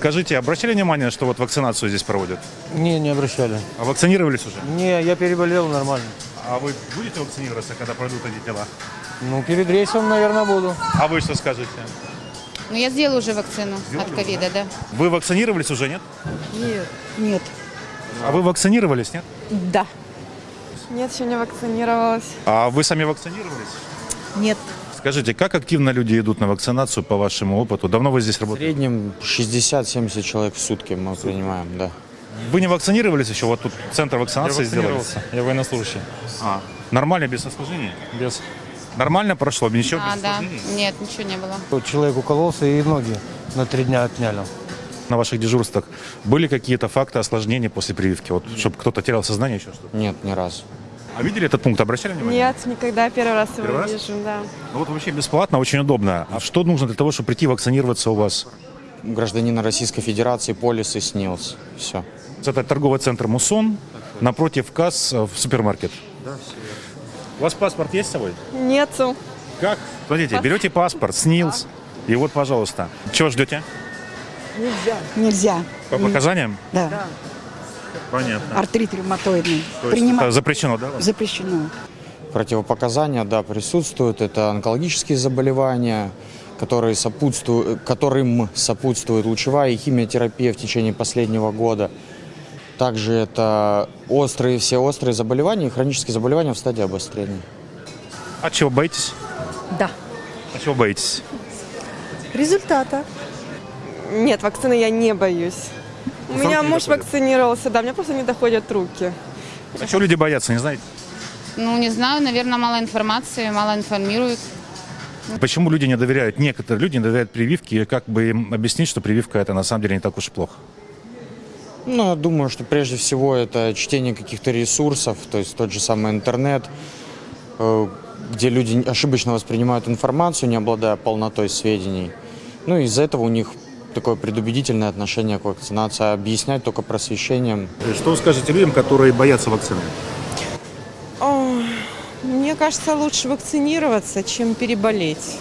Скажите, обращали внимание, что вот вакцинацию здесь проводят? Не, не обращали. А вакцинировались уже? Не, я переболел нормально. А вы будете вакцинироваться, когда пройдут эти дела? Ну, перед рейсом, наверное, буду. А вы что скажете? Ну, я сделала уже вакцину от ковида, да. Вы вакцинировались уже, нет? Нет. Нет. А вы вакцинировались, нет? Да. Нет, еще не вакцинировалась. А вы сами вакцинировались? Нет. Скажите, как активно люди идут на вакцинацию по вашему опыту? Давно вы здесь В работаете? среднем 60-70 человек в сутки мы принимаем, да. Вы не вакцинировались еще? Вот тут центр вакцинации сделали. вакцинировался. Я военнослужащий. А, нормально, без осложнений? Без. Нормально прошло? Ничего А, без да. Нет, ничего не было. Человек укололся и ноги на три дня отняли. На ваших дежурствах были какие-то факты осложнений после прививки? Вот, чтобы кто-то терял сознание, еще что-то? Нет, ни разу. А видели этот пункт? Обращали внимание? Нет, никогда первый раз его Первый раз? вижу, да. Ну вот вообще бесплатно, очень удобно. А что нужно для того, чтобы прийти вакцинироваться у вас? Гражданина Российской Федерации полис и СНИЛС. Все. Это торговый центр «Мусон», напротив касс э, в супермаркет. Да, все У вас паспорт есть с собой? Нету. Как? Смотрите, берете паспорт, СНИЛС, и вот, пожалуйста. Чего ждете? Нельзя. По показаниям? Да. Понятно. Артрит ревматоидный. То есть Принимать это запрещено, да? запрещено. Противопоказания, да, присутствуют. Это онкологические заболевания, которые сопутствуют, которым сопутствует лучевая и химиотерапия в течение последнего года. Также это острые, все острые заболевания и хронические заболевания в стадии обострения. А чего боитесь? Да. А чего боитесь? Результата. Нет, вакцины я не боюсь. У меня муж доходят? вакцинировался, да, мне просто не доходят руки. А чего люди боятся, не знаете? Ну, не знаю, наверное, мало информации, мало информируют. Почему люди не доверяют, некоторые люди не доверяют прививке, и как бы им объяснить, что прививка это на самом деле не так уж и плохо? Ну, я думаю, что прежде всего это чтение каких-то ресурсов, то есть тот же самый интернет, э, где люди ошибочно воспринимают информацию, не обладая полнотой сведений. Ну, и из-за этого у них такое предубедительное отношение к вакцинации, а объяснять только просвещением. Что вы скажете людям, которые боятся вакцины? Мне кажется, лучше вакцинироваться, чем переболеть.